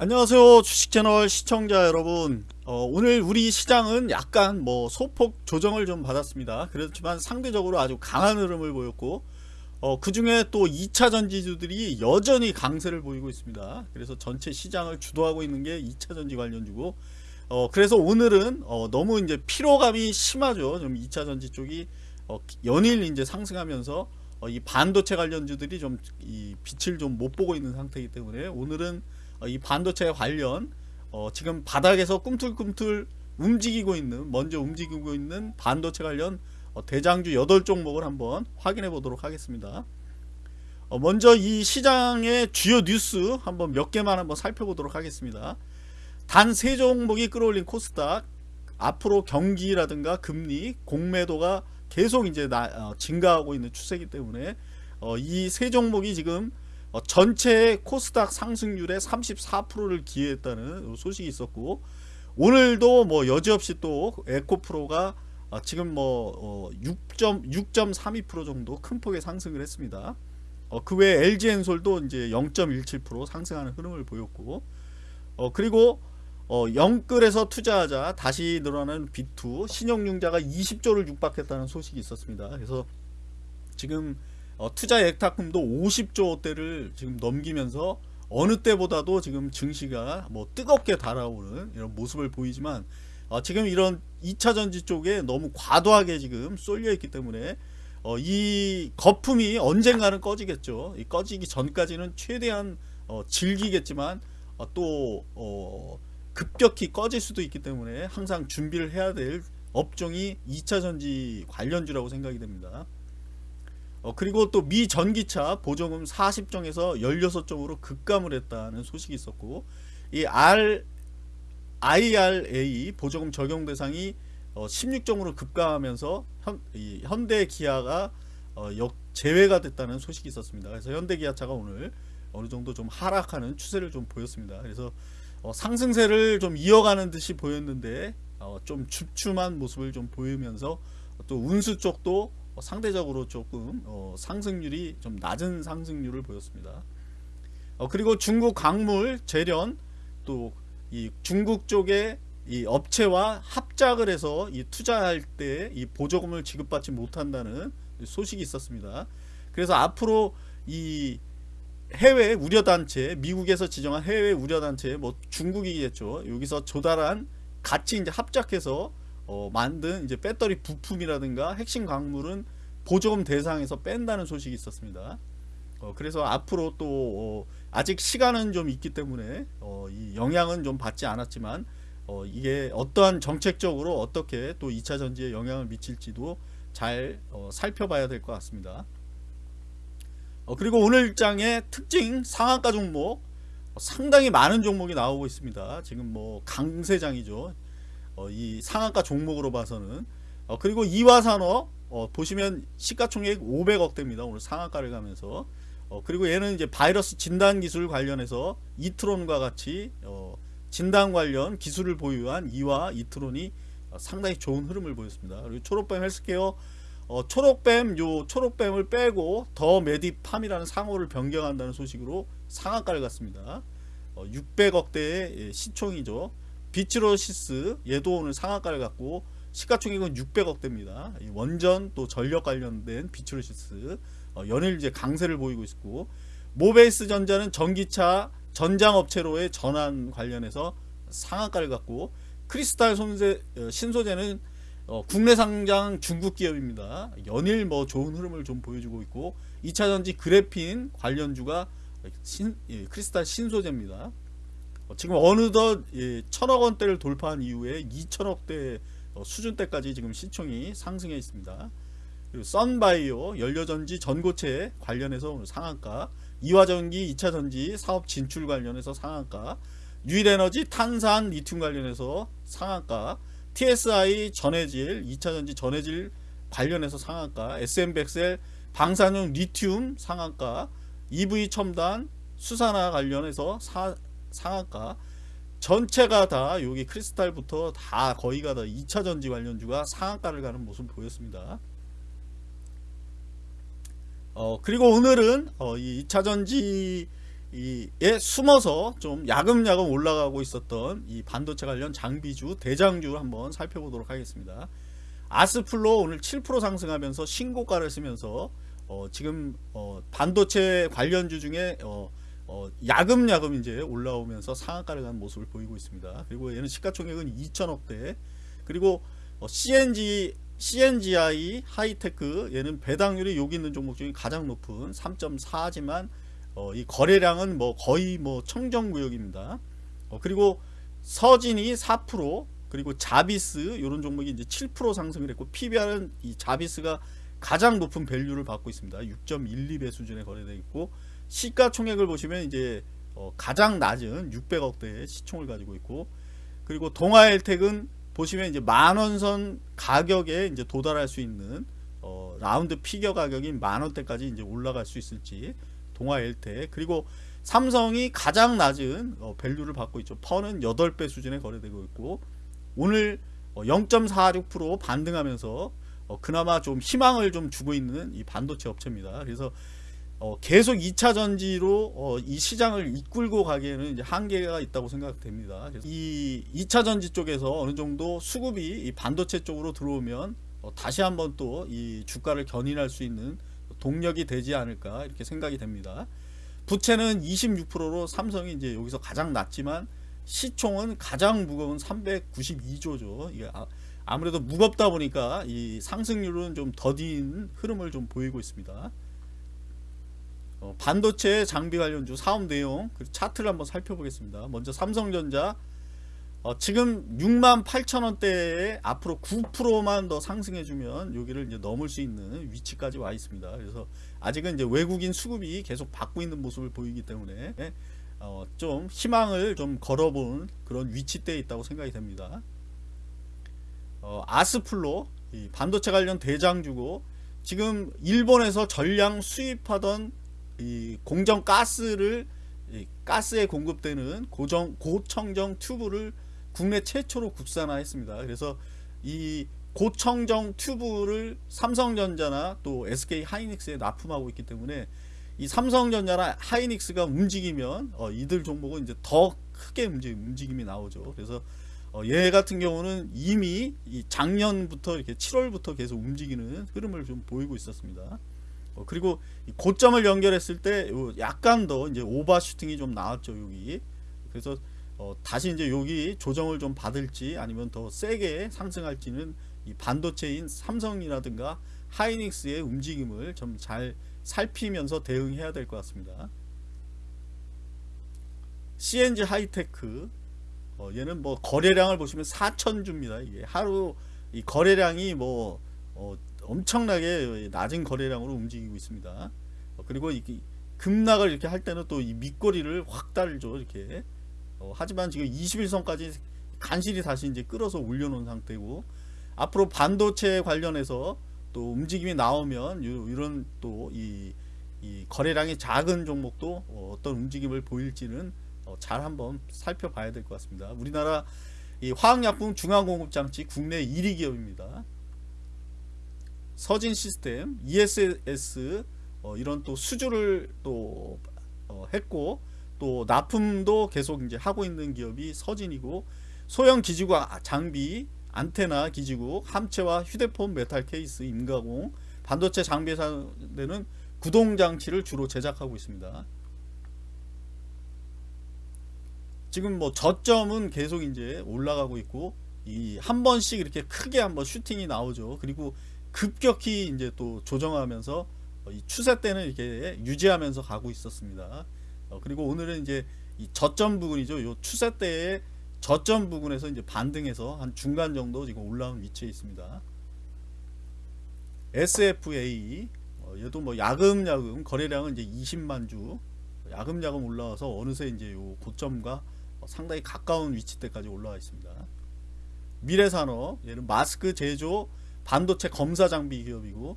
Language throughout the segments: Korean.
안녕하세요 주식채널 시청자 여러분. 어, 오늘 우리 시장은 약간 뭐 소폭 조정을 좀 받았습니다. 그렇지만 상대적으로 아주 강한 흐름을 보였고 어, 그 중에 또 2차 전지주들이 여전히 강세를 보이고 있습니다. 그래서 전체 시장을 주도하고 있는 게 2차 전지 관련주고 어, 그래서 오늘은 어, 너무 이제 피로감이 심하죠. 좀 2차 전지 쪽이 어, 연일 이제 상승하면서 어, 이 반도체 관련주들이 좀 이 빛을 좀 못 보고 있는 상태이기 때문에 오늘은 어, 이 반도체 관련 어, 지금 바닥에서 꿈틀꿈틀 움직이고 있는 먼저 움직이고 있는 반도체 관련 어, 대장주 8종목을 한번 확인해 보도록 하겠습니다. 어, 먼저 이 시장의 주요 뉴스 한번 몇 개만 한번 살펴보도록 하겠습니다. 단 세 종목이 끌어올린 코스닥 앞으로 경기라든가 금리 공매도가 계속 이제 나, 어, 증가하고 있는 추세이기 때문에 어, 이세 종목이 지금 어, 전체 코스닥 상승률의 34%를 기회했다는 소식이 있었고 오늘도 뭐 여지없이 또 에코프로가 어, 지금 뭐 6.6.32% 정도 큰 폭의 상승을 했습니다. 어, 그 외에 LG엔솔도 이제 0.17% 상승하는 흐름을 보였고 어, 그리고 어, 영끌에서 투자하자 다시 늘어나는 B2 신용융자가 20조를 육박했다는 소식이 있었습니다. 그래서 지금 어, 투자 액탁금도 50조대를 지금 넘기면서 어느 때보다도 지금 증시가 뭐 뜨겁게 달아오는 이런 모습을 보이지만 어, 지금 이런 2차 전지 쪽에 너무 과도하게 지금 쏠려 있기 때문에 어, 이 거품이 언젠가는 꺼지겠죠. 이 꺼지기 전까지는 최대한 어, 즐기겠지만 어, 또 어, 급격히 꺼질 수도 있기 때문에 항상 준비를 해야 될 업종이 2차 전지 관련주라고 생각이 됩니다. 어, 그리고 또 미 전기차 보조금 40정에서 16정으로 급감을 했다는 소식이 있었고 이 R, IRA 보조금 적용 대상이 어, 16정으로 급감하면서 현, 이 현대 기아가 어, 역 제외가 됐다는 소식이 있었습니다. 그래서 현대 기아차가 오늘 어느 정도 좀 하락하는 추세를 좀 보였습니다. 그래서 어, 상승세를 좀 이어가는 듯이 보였는데 어, 좀 줍춤한 모습을 좀 보이면서 또 운수 쪽도 어, 상대적으로 조금 어, 상승률이 좀 낮은 상승률을 보였습니다. 어, 그리고 중국 광물 재련 또 이 중국 쪽에 이 업체와 합작을 해서 이 투자할 때 이 보조금을 지급받지 못한다는 소식이 있었습니다. 그래서 앞으로 이 해외 우려단체 미국에서 지정한 해외 우려단체 뭐 중국이겠죠 여기서 조달한 같이 이제 합작해서 어, 만든 이제 배터리 부품이라든가 핵심 광물은 보조금 대상에서 뺀다는 소식이 있었습니다. 어, 그래서 앞으로 또 어, 아직 시간은 좀 있기 때문에 어, 이 영향은 좀 받지 않았지만 어, 이게 어떠한 정책적으로 어떻게 또 2차 전지에 영향을 미칠지도 잘 어, 살펴봐야 될 것 같습니다. 어, 그리고 오늘 장의 특징 상한가 종목 상당히 많은 종목이 나오고 있습니다. 지금 뭐 강세장이죠. 어, 이 상한가 종목으로 봐서는 어, 그리고 이화산업 어, 보시면 시가총액 500억대입니다. 오늘 상한가를 가면서 어, 그리고 얘는 이제 바이러스 진단 기술 관련해서 이트론과 같이 어, 진단 관련 기술을 보유한 이와 이트론이 어, 상당히 좋은 흐름을 보였습니다. 그리고 초록뱀 헬스케어 어, 초록뱀 요 초록뱀을 빼고 더 메디팜이라는 상호를 변경한다는 소식으로 상한가를 갔습니다. 600억대의 예, 시총이죠. 비츠로시스 얘도 오늘 상한가를 갔고 시가총액은 600억대입니다. 원전 또 전력 관련된 비츠로시스 어, 연일 이제 강세를 보이고 있고 모베이스 전자는 전기차 전장업체로의 전환 관련해서 상한가를 갖고 크리스탈 손세, 어, 신소재는 어, 국내 상장 중국 기업입니다. 연일 뭐 좋은 흐름을 좀 보여주고 있고 2차전지 그래핀 관련주가 신, 예, 크리스탈 신소재입니다. 어, 지금 어느덧 예, 천억 원대를 돌파한 이후에 2천억대 어, 수준대까지 지금 시총이 상승해 있습니다. 그리고 썬바이오 연료전지 전고체 관련해서 오늘 상한가 이화전기 2차전지 사업 진출 관련해서 상한가 유일에너지 탄산 리튬 관련해서 상한가 TSI 전해질 2차전지 전해질 관련해서 상한가 SM백셀 방사능 리튬 상한가 EV 첨단 수산화 관련해서 사, 상한가 전체가 다 여기 크리스탈부터 다 거의가 다 2차 전지 관련주가 상한가를 가는 모습 보였습니다. 어, 그리고 오늘은 어, 이 2차 전지 이에 숨어서 좀 야금야금 올라가고 있었던 이 반도체 관련 장비주 대장주 한번 살펴보도록 하겠습니다. 아스플로 오늘 7% 상승하면서 신고가를 쓰면서 어 지금 어 반도체 관련주 중에 어 어 야금야금 이제 올라오면서 상한가를 간 모습을 보이고 있습니다. 그리고 얘는 시가총액은 2천억대 그리고 어 CNG CNGI 하이테크 얘는 배당률이 여기 있는 종목 중에 가장 높은 3.4지만 어, 이 거래량은 뭐 거의 뭐 청정구역입니다. 어, 그리고 서진이 4% 그리고 자비스 이런 종목이 이제 7% 상승을 했고 PBR은 이 자비스가 가장 높은 value를 받고 있습니다. 6.12배 수준에 거래되어 있고 시가총액을 보시면 이제 어, 가장 낮은 600억대의 시총을 가지고 있고 그리고 동아엘텍은 보시면 이제 만원선 가격에 이제 도달할 수 있는 어, 라운드 피겨 가격인 만원대까지 이제 올라갈 수 있을지 동아엘텍 그리고 삼성이 가장 낮은 어, 밸류를 받고 있죠. 퍼는 8배 수준에 거래되고 있고 오늘 어, 0.46% 반등하면서 어, 그나마 좀 희망을 좀 주고 있는 이 반도체 업체입니다. 그래서 어, 계속 2차 전지로 어, 이 시장을 이끌고 가기에는 이제 한계가 있다고 생각됩니다. 이 2차 전지 쪽에서 어느 정도 수급이 이 반도체 쪽으로 들어오면 어, 다시 한번 또 이 주가를 견인할 수 있는 동력이 되지 않을까 이렇게 생각이 됩니다. 부채는 26%로 삼성이 이제 여기서 가장 낮지만 시총은 가장 무거운 392조죠. 이게 아, 아무래도 무겁다 보니까 이 상승률은 좀 더딘 흐름을 좀 보이고 있습니다. 어, 반도체 장비 관련주 사업 내용 그 차트를 한번 살펴보겠습니다. 먼저 삼성전자 어, 지금 6만 8천 원대에 앞으로 9%만 더 상승해주면 여기를 이제 넘을 수 있는 위치까지 와 있습니다. 그래서 아직은 이제 외국인 수급이 계속 받고 있는 모습을 보이기 때문에 어, 좀 희망을 좀 걸어본 그런 위치대에 있다고 생각이 됩니다. 어, 아스플로 반도체 관련 대장주고 지금 일본에서 전량 수입하던 이 공정 가스를 가스에 공급되는 고정 고청정 튜브를 국내 최초로 국산화했습니다. 그래서 이 고청정 튜브를 삼성전자나 또 SK 하이닉스에 납품하고 있기 때문에 이 삼성전자나 하이닉스가 움직이면 어, 이들 종목은 이제 더 크게 움직임, 이 나오죠. 그래서 어, 얘 같은 경우는 이미 이 작년부터 이렇게 7월부터 계속 움직이는 흐름을 좀 보이고 있었습니다. 어, 그리고 고점을 연결했을 때 약간 더 이제 오버슈팅이 좀 나왔죠 여기 그래서 어, 다시 이제 여기 조정을 좀 받을지 아니면 더 세게 상승할지는 이 반도체인 삼성이라든가 하이닉스의 움직임을 좀 잘 살피면서 대응해야 될 것 같습니다. CNG 하이테크 어, 얘는 뭐 거래량을 보시면 4천 주입니다. 이게 하루 이 거래량이 뭐 어, 엄청나게 낮은 거래량으로 움직이고 있습니다. 어, 그리고 이 급락을 이렇게 할 때는 또 이 밑거리를 확 달죠. 이렇게. 어, 하지만 지금 21선까지 간신히 다시 이제 끌어서 올려놓은 상태고 앞으로 반도체 관련해서 또 움직임이 나오면 이런 또이 이 거래량이 작은 종목도 어, 어떤 움직임을 보일지는 어, 잘 한번 살펴봐야 될 것 같습니다. 우리나라 이 화학약품 중앙공급장치 국내 1위 기업입니다. 서진 시스템, ESS 어, 이런 또 수주를 또 어, 했고 또 납품도 계속 이제 하고 있는 기업이 서진이고 소형 기지국 장비, 안테나 기지국, 함체와 휴대폰 메탈 케이스, 임가공, 반도체 장비 사되는 구동 장치를 주로 제작하고 있습니다. 지금 뭐 저점은 계속 이제 올라가고 있고 이 한 번씩 이렇게 크게 한번 슈팅이 나오죠. 그리고 급격히 이제 또 조정하면서 이 추세 때는 이렇게 유지하면서 가고 있었습니다. 어, 그리고 오늘은 이제 이 저점 부분이죠. 요 추세 때의 저점 부분에서 이제 반등해서 한 중간 정도 지금 올라온 위치에 있습니다. SFA 어, 얘도 뭐 야금야금 거래량은 이제 20만 주 야금야금 올라와서 어느새 이제 요 고점과 상당히 가까운 위치대까지 올라와 있습니다. 미래산업 얘는 마스크 제조 반도체 검사 장비 기업이고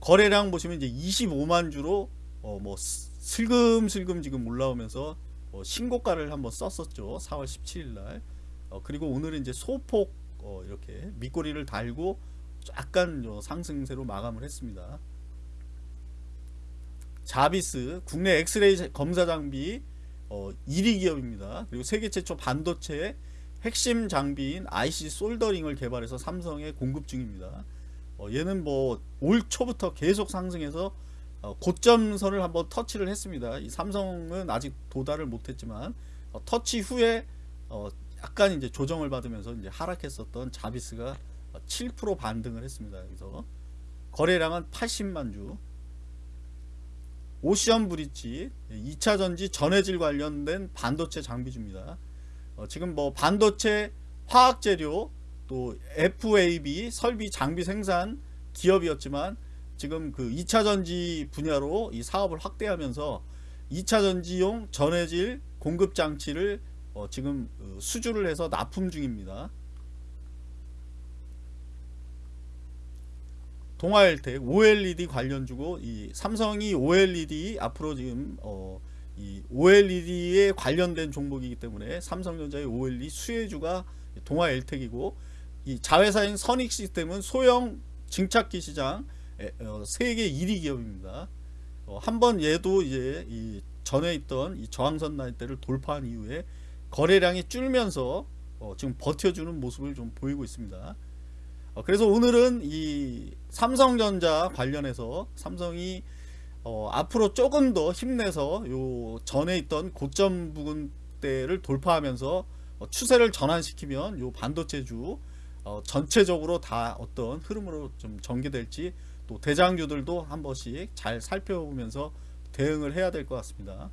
거래량 보시면 이제 25만 주로 어 뭐 슬금슬금 지금 올라오면서 어 신고가를 한번 썼었죠. 4월 17일 날. 어 그리고 오늘은 이제 소폭 어 이렇게 밑꼬리를 달고 약간 상승세로 마감을 했습니다. 자비스 국내 엑스레이 검사 장비 어, 1위 기업입니다. 그리고 세계 최초 반도체 핵심 장비인 IC 솔더링을 개발해서 삼성에 공급 중입니다. 어, 얘는 뭐 올 초부터 계속 상승해서 어, 고점선을 한번 터치를 했습니다. 이 삼성은 아직 도달을 못했지만 어, 터치 후에 어, 약간 이제 조정을 받으면서 이제 하락했었던 자비스가 7% 반등을 했습니다. 여기서 거래량은 80만 주. 오션 브릿지 2차 전지 전해질 관련된 반도체 장비주입니다. 어, 지금 뭐 반도체 화학 재료 또 FAB 설비 장비 생산 기업이었지만 지금 그 2차 전지 분야로 이 사업을 확대하면서 2차 전지용 전해질 공급 장치를 어, 지금 어, 수주를 해서 납품 중입니다. 동아일텍 OLED 관련 주고 이 삼성이 OLED 앞으로 지금 어, 이 OLED에 관련된 종목이기 때문에 삼성전자의 OLED 수혜주가 동아일텍이고 이 자회사인 선익 시스템은 소형 증착기 시장 에, 어, 세계 1위 기업입니다. 어, 한번 얘도 이제 이 전에 있던 이 저항선 라인대를 돌파한 이후에 거래량이 줄면서 어, 지금 버텨주는 모습을 좀 보이고 있습니다. 어, 그래서 오늘은 이 삼성전자 관련해서 삼성이 어, 앞으로 조금 더 힘내서 요 전에 있던 고점 부근대를 돌파하면서 어, 추세를 전환시키면 요 반도체주 어, 전체적으로 다 어떤 흐름으로 좀 전개될지 또 대장주들도 한 번씩 잘 살펴보면서 대응을 해야 될 것 같습니다.